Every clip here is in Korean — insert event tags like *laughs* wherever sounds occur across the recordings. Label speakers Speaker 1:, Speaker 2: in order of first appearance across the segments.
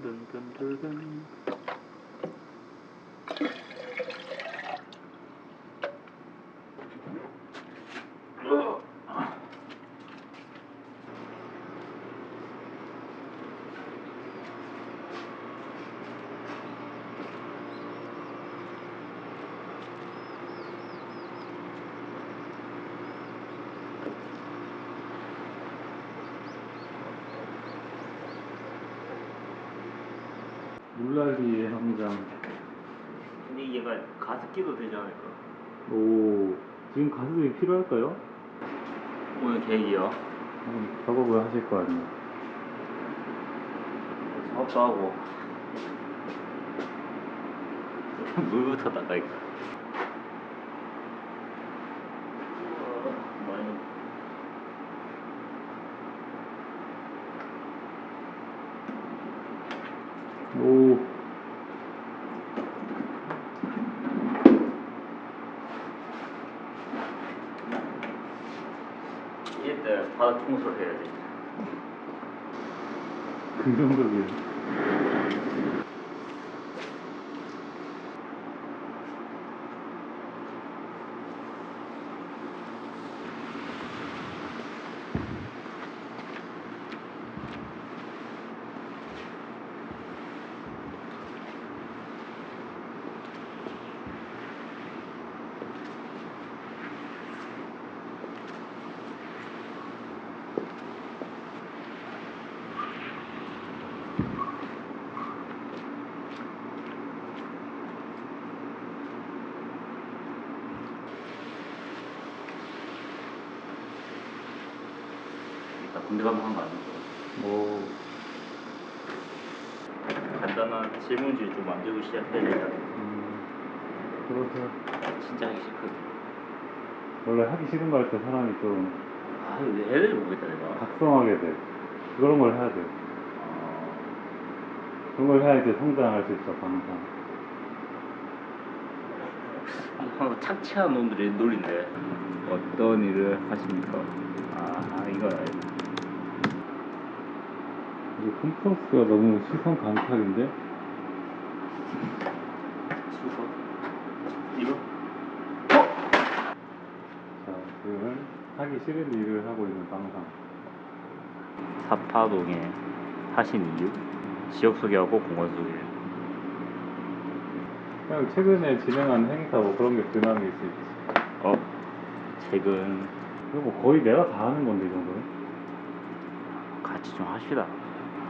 Speaker 1: 든든든든든든.
Speaker 2: 물난리의 함장.
Speaker 1: 근데 얘가 가습기도 되지 않을까?
Speaker 2: 오, 지금 가수들이 필요할까요?
Speaker 1: 오늘 계획이요.
Speaker 2: 음, 작업을 하실 거 아니에요.
Speaker 1: 작업도 하고 *laughs* 물부터 닦아야겠다. 어, 많이
Speaker 2: 오,
Speaker 1: 이때 바닥 청소를 해야지.
Speaker 2: 긍정적이
Speaker 1: 군대 가면 한거 아니고
Speaker 2: 오,
Speaker 1: 간단한 질문지 좀 만들고 시작해야.
Speaker 2: 음, 그러세요.
Speaker 1: 진짜 하기 싫거든.
Speaker 2: 원래 하기 싫은 거 할 때 사람이 좀
Speaker 1: 아, 근데 애들 모르겠다 내가.
Speaker 2: 각성하게 돼. 그런 걸 해야 돼.
Speaker 1: 아,
Speaker 2: 그런 걸 해야 이제 성장할 수 있어, 방상.
Speaker 1: 항상 착취한 놈들이 놀린데 어떤 일을 하십니까? 아 이거 알지.
Speaker 2: 이게 컴프러스가 너무 시선 강탈인데?
Speaker 1: 수소 이거?
Speaker 2: 자, 지금은 하기 싫은 일을 하고 있는 방상.
Speaker 1: 사파동에 하신 이유? 지역 소개하고 공원 소개.
Speaker 2: 그냥 최근에 진행한 행사 뭐 그런 게 근황일 수 있지.
Speaker 1: 어? 최근
Speaker 2: 이거 뭐 거의 내가 다 하는 건데, 이 정도는?
Speaker 1: 같이 좀 합시다.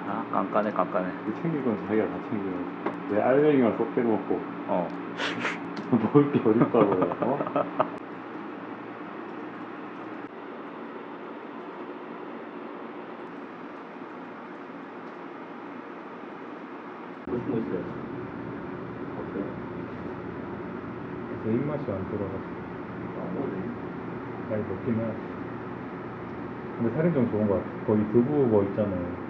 Speaker 1: 아 깐깐해 깐깐해.
Speaker 2: 그 챙길 건 자기가 다 챙겨야지. 내 알맹이만 쏙 빼먹고.
Speaker 1: 어.
Speaker 2: 먹을 게 어딨다고, 어?
Speaker 1: 무슨 거 있어요? 없어요.
Speaker 2: 내 입맛이 안 들어가지고.
Speaker 1: 아 뭐지?
Speaker 2: 많이 먹긴 해. 근데 살이 좀 좋은 것 같아. 거기 두부 뭐 있잖아요.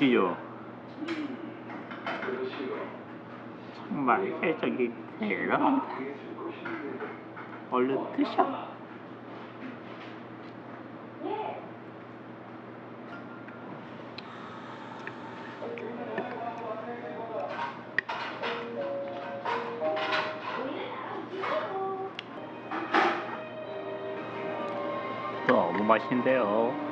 Speaker 1: 드시죠. 정말 애정이 대단합니다. 얼른 드셔. 너무 맛있는데요.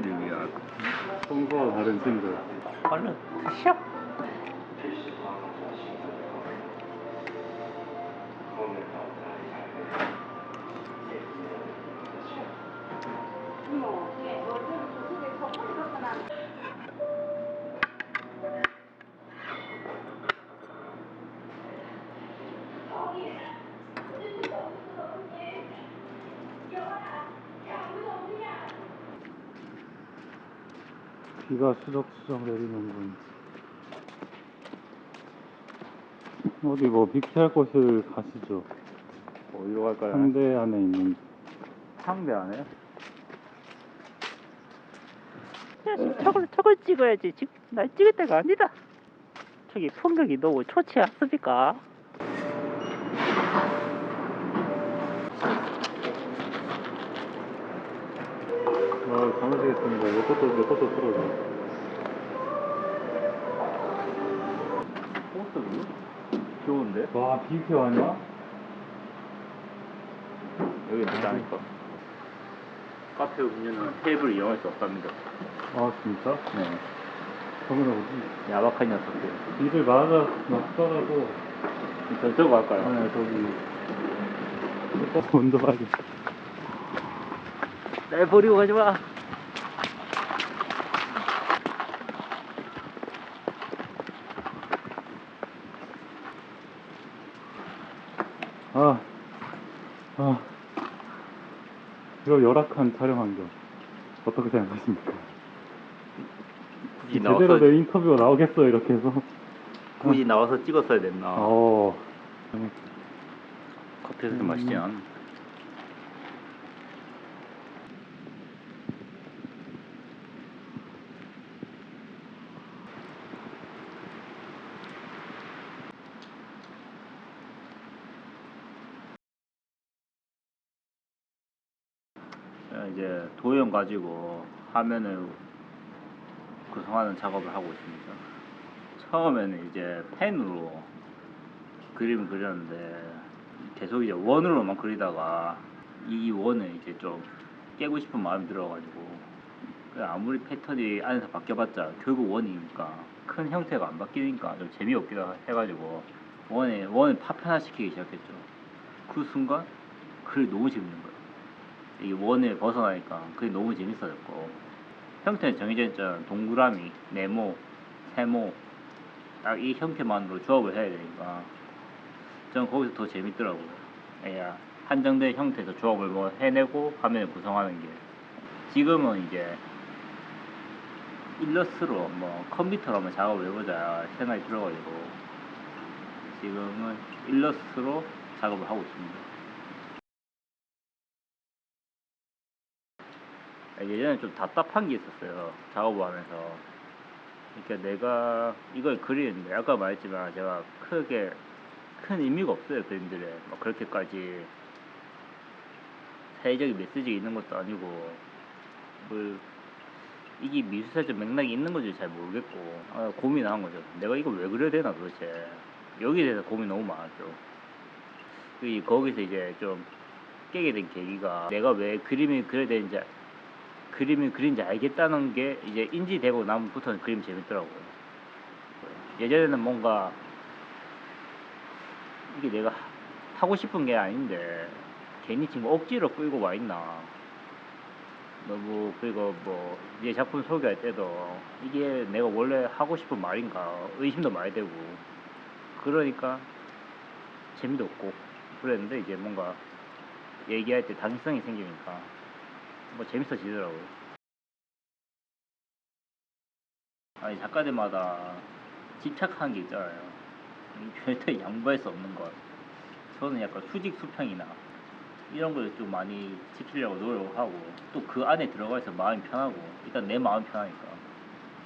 Speaker 1: 위한
Speaker 2: 평소와 다른 짐들.
Speaker 1: 얼른 가시오.
Speaker 2: 비가 수적수적 내리는군. 어디 뭐 비키할 곳을 가시죠.
Speaker 1: 어디로 갈까요?
Speaker 2: 상대 안에 있는
Speaker 1: 상대 안에?
Speaker 3: 저걸 저걸 찍어야지 지금 날 찍을 때가 아니다 저기 풍경이 너무 좋지 않습니까?
Speaker 2: 아, 감으시겠습니다. 내 것도, 내 것도 틀어줘.
Speaker 1: 포스트 좋은데?
Speaker 2: 와, 비키 아니야?
Speaker 1: 여기 늦다니까. 카페 음료는 테이블을 이용할 수 없답니다.
Speaker 2: 아, 진짜?
Speaker 1: 네.
Speaker 2: 저기는 뭐지?
Speaker 1: 야박한 녀석들.
Speaker 2: 비를 맞아, 맞더라도.
Speaker 1: 저쪽으로 갈까요?
Speaker 2: 아니, 저기. 또 운동하겠다.
Speaker 3: 날 버리고 가지 마.
Speaker 2: 아, 아. 이거 열악한 촬영 환경. 어떻게 생각하십니까?
Speaker 1: 굳이
Speaker 2: 제대로
Speaker 1: 나와서,
Speaker 2: 내 인터뷰가 나오겠어, 이렇게 해서.
Speaker 1: 굳이 나와서 찍었어야 됐나?
Speaker 2: 어.
Speaker 1: 커피에서 좀 맛있지 않 이제 도형 가지고 화면을 구성하는 작업을 하고 있습니다. 처음에는 이제 펜으로 그림을 그렸는데 계속 이제 원으로만 그리다가 이 원을 이제 좀 깨고 싶은 마음이 들어가지고 그 아무리 패턴이 안에서 바뀌어봤자 결국 원이니까 큰 형태가 안 바뀌니까 좀 재미없기도 해가지고 원에 원을 파편화시키기 시작했죠. 그 순간 그게 너무 재밌는 거예요. 이게 원을 벗어나니까 그게 너무 재밌어졌고 형태는 정해져 있잖아. 동그라미, 네모, 세모 딱 이 형태만으로 조합을 해야 되니까 저는 거기서 더 재밌더라고요. 야, 한정된 형태에서 조합을 뭐 해내고 화면을 구성하는 게 지금은 이제 일러스트로 뭐 컴퓨터로 한번 작업을 해보자 생각이 들어가지고 지금은 일러스트로 작업을 하고 있습니다. 예전에 좀 답답한 게 있었어요. 작업을 하면서. 그러니까 내가 이걸 그리는데 아까 말했지만 제가 크게 큰 의미가 없어요 그림들에 막 그렇게까지 사회적인 메시지가 있는 것도 아니고 뭐 이게 미술사적 맥락이 있는 건지 잘 모르겠고 아, 고민한 거죠 내가 이걸 왜 그려야 되나 도대체 여기에 대해서 고민 너무 많았죠 이 거기서 이제 좀 깨게 된 계기가 내가 왜 그림을 그려야 되는지 그림을 그린지 알겠다는 게 이제 인지되고 나면부터는 그림이 재밌더라고요. 예전에는 뭔가 이게 내가 하- 하고 싶은 게 아닌데 괜히 지금 억지로 끌고 와 있나. 너무 그리고 뭐내 작품 소개할 때도 이게 내가 원래 하고 싶은 말인가 의심도 많이 되고 그러니까 재미도 없고 그랬는데 이제 뭔가 얘기할 때 당위성이 생기니까 뭐 재밌어지더라고요. 아니 작가들마다 집착하는 게 있잖아요. 이 절대 양보할 수 없는 것. 저는 약간 수직 수평이나 이런 걸 좀 많이 지키려고 노력을 하고 또 그 안에 들어가서 마음이 편하고 일단 내 마음이 편하니까.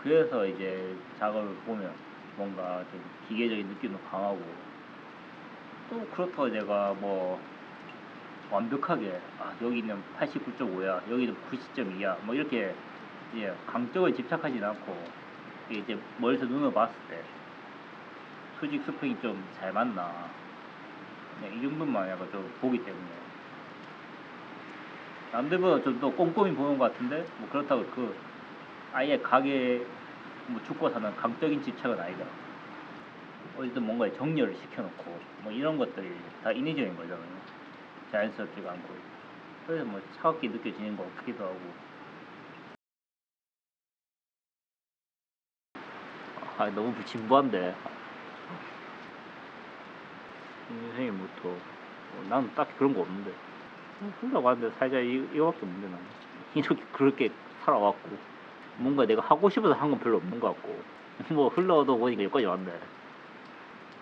Speaker 1: 그래서 이제 작업을 보면 뭔가 좀 기계적인 느낌도 강하고 또 그렇다고 내가 뭐 완벽하게 아 여기는 89.5야 여기는 90.2야 뭐 이렇게 이제 강적을 집착하진 않고 이제 멀리서 눈으로 봤을 때 수직 수평이 좀 잘 맞나 네, 이 정도만 약간 좀 보기 때문에 남들보다 좀 더 꼼꼼히 보는 것 같은데 뭐 그렇다고 그 아예 가게 뭐 죽고 사는 강적인 집착은 아니다. 어쨌든 뭔가 정렬을 시켜놓고 뭐 이런 것들이 다 인위적인 거잖아요. 자연스럽지가 않고 그래서 뭐 차갑게 느껴지는 것 같기도 하고. 아 너무 진부한데. 선생님 뭐또 어, 나는 딱히 그런 거 없는데. 흘러고 하는데 살자 이, 이거밖에 없는데 나는 *laughs* 이렇게 그렇게 살아왔고 뭔가 내가 하고 싶어서 한 건 별로 없는 것 같고 *laughs* 뭐 흘러도 보니까 여기까지 왔네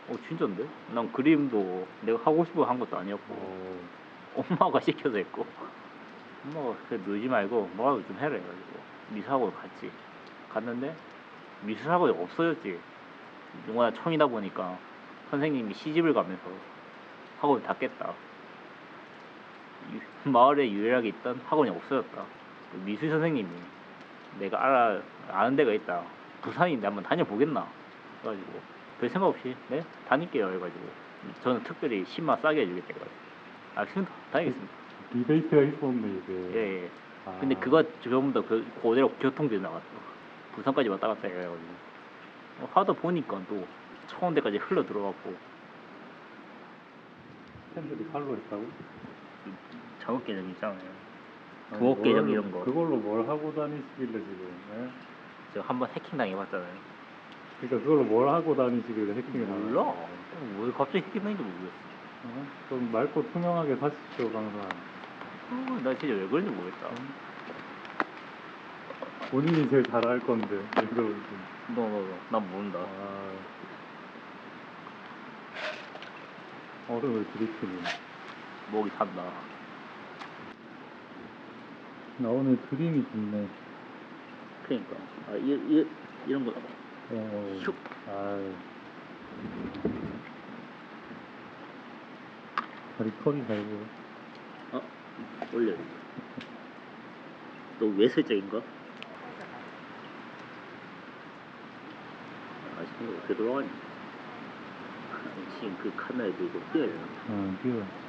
Speaker 1: 어 진짜인데? 난 그림도 내가 하고 싶어 한 것도 아니었고
Speaker 2: 어,
Speaker 1: 엄마가 *laughs* 시켜서 했고 엄마가 그래 놀지 말고 뭐라도 좀 해라 해가지고 미술학원 갔지. 갔는데 미술학원이 없어졌지. 워낙 청이다 보니까 선생님이 시집을 가면서 학원을 닫겠다. 유- 마을에 유일하게 있던 학원이 없어졌다. 그 미술 선생님이 내가 알아 아는 데가 있다. 부산인데 한번 다녀보겠나? 그래가지고 별 생각 없이 네 다닐게요 해가지고 저는 특별히 10만 싸게 해주겠다 해가지고 알겠습니다 다니겠습니다
Speaker 2: 리베이트가 있었네 이게.
Speaker 1: 예, 예.
Speaker 2: 아,
Speaker 1: 근데 그거 전부 다 그, 그대로 교통비 나갔어 부산까지 왔다 갔다 해가지고 어, 하다 보니까 또 청원대까지 흘러 들어갔고
Speaker 2: 팬들이 칼로 했다고?
Speaker 1: 작업 계정 있잖아요 부엌 계정
Speaker 2: 뭘-
Speaker 1: 이런 거.
Speaker 2: 그걸로 뭘 하고 다니시길래 지금? 예?
Speaker 1: 저 한번 해킹 당해봤잖아요
Speaker 2: 그러니까 그걸로 뭘 하고 다니시길래 해킹을 하는
Speaker 1: 몰라? 왜 갑자기 해킹 당인지 모르겠어
Speaker 2: 어? 좀 맑고 투명하게 사십시오 강사.
Speaker 1: 어, 나 진짜 왜 그런지 모르겠다
Speaker 2: 본인이 제일 잘 알 건데 왜 그러는지.
Speaker 1: 너 너 너 난 모른다
Speaker 2: 아. 얼음을 들이키니.
Speaker 1: 목이 산다
Speaker 2: 나 오늘 그림이 좋네.
Speaker 1: 그러니까 아, 이, 이, 이런 거
Speaker 2: 어.
Speaker 1: 슉.
Speaker 2: 아유. 다리 잘 보여.
Speaker 1: 어? 올려 너 외설적인가? 아 지금 어떻게 돌아가니? *laughs* 지금 그 카메라에 들고 되나?
Speaker 2: 응, 뛰어.